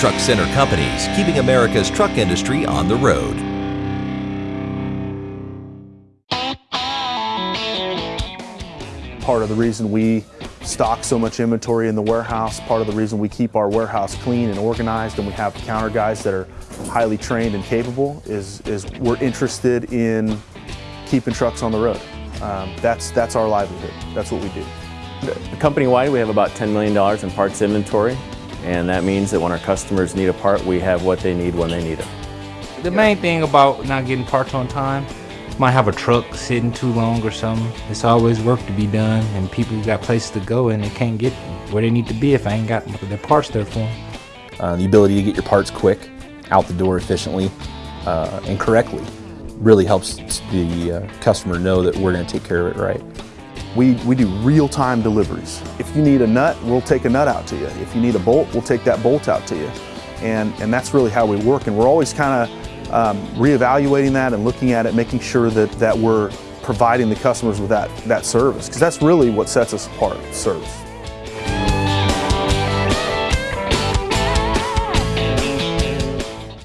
Truck Center Companies, keeping America's truck industry on the road. Part of the reason we stock so much inventory in the warehouse, part of the reason we keep our warehouse clean and organized and we have counter guys that are highly trained and capable is, is we're interested in keeping trucks on the road. Um, that's, that's our livelihood. That's what we do. Company-wide, we have about $10 million in parts inventory, and that means that when our customers need a part, we have what they need when they need it. The main thing about not getting parts on time, might have a truck sitting too long or something. It's always work to be done, and people got places to go and they can't get where they need to be if I ain't got their parts there for them. Uh, the ability to get your parts quick, out the door efficiently, uh, and correctly really helps the uh, customer know that we're going to take care of it right. We, we do real-time deliveries. If you need a nut, we'll take a nut out to you. If you need a bolt, we'll take that bolt out to you. And, and that's really how we work. And we're always kind of um, reevaluating that and looking at it, making sure that, that we're providing the customers with that, that service. Because that's really what sets us apart, service.